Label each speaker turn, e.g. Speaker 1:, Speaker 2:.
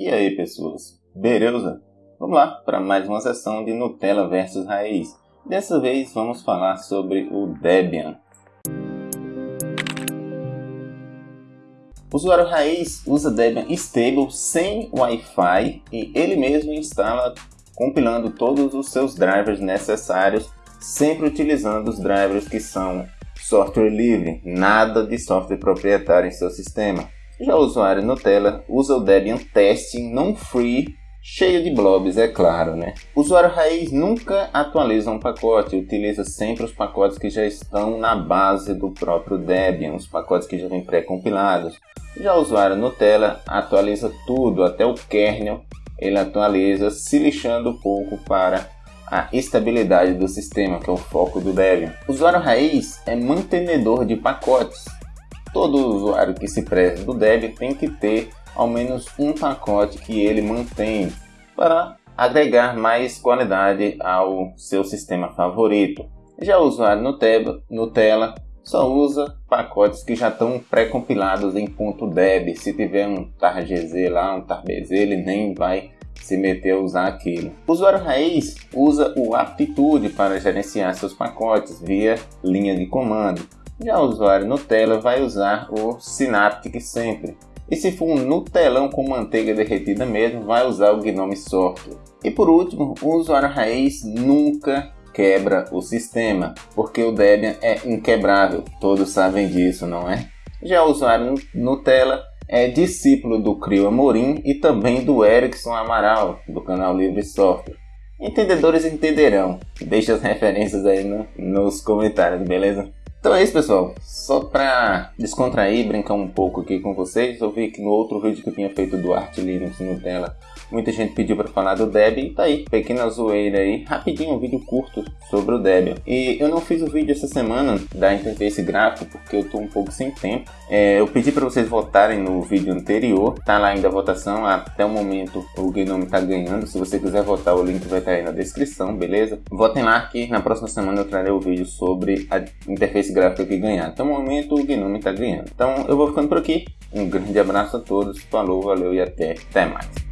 Speaker 1: E aí, pessoas? Beleza? Vamos lá para mais uma sessão de Nutella versus Raiz. Dessa vez vamos falar sobre o Debian. O usuário raiz usa Debian Stable sem Wi-Fi e ele mesmo instala compilando todos os seus drivers necessários, sempre utilizando os drivers que são software livre, nada de software proprietário em seu sistema. Já o usuário Nutella usa o Debian Testing non-free, cheio de blobs, é claro, né? O usuário raiz nunca atualiza um pacote, utiliza sempre os pacotes que já estão na base do próprio Debian, os pacotes que já vêm pré-compilados. Já o usuário Nutella atualiza tudo, até o kernel ele atualiza, se lixando um pouco para a estabilidade do sistema, que é o foco do Debian. O usuário raiz é mantenedor de pacotes, Todo usuário que se preze do Debian tem que ter ao menos um pacote que ele mantém para agregar mais qualidade ao seu sistema favorito. Já o usuário Nutella, Nutella só usa pacotes que já estão pré-compilados em .deb. Se tiver um targz lá, um tarbz, ele nem vai se meter a usar aquilo. O usuário raiz usa o Aptitude para gerenciar seus pacotes via linha de comando. Já o usuário Nutella vai usar o Synaptic sempre. E se for um Nutelão com manteiga derretida mesmo, vai usar o Gnome Software. E por último, o usuário raiz nunca quebra o sistema, porque o Debian é inquebrável, todos sabem disso, não é? Já o usuário Nutella é discípulo do Crio Amorim e também do Erickson Amaral, do canal Livre Software. Entendedores entenderão. Deixe as referências aí no, nos comentários, beleza? Então é isso, pessoal. Só pra descontrair, brincar um pouco aqui com vocês, eu vi que no outro vídeo que eu tinha feito do Art Linux Nutella, muita gente pediu para falar do Debian tá aí, pequena zoeira aí, rapidinho, um vídeo curto sobre o Debian. E eu não fiz o vídeo essa semana da interface gráfica porque eu tô um pouco sem tempo. É, eu pedi para vocês votarem no vídeo anterior, tá lá ainda a votação, até o momento o Gnome tá ganhando. Se você quiser votar, o link vai estar tá aí na descrição, beleza? Votem lá que na próxima semana eu trarei o vídeo sobre a interface gráfica que ganhar. Até o momento o Gnome tá ganhando. Então eu vou ficando por aqui. Um grande abraço a todos, falou, valeu e até, até mais.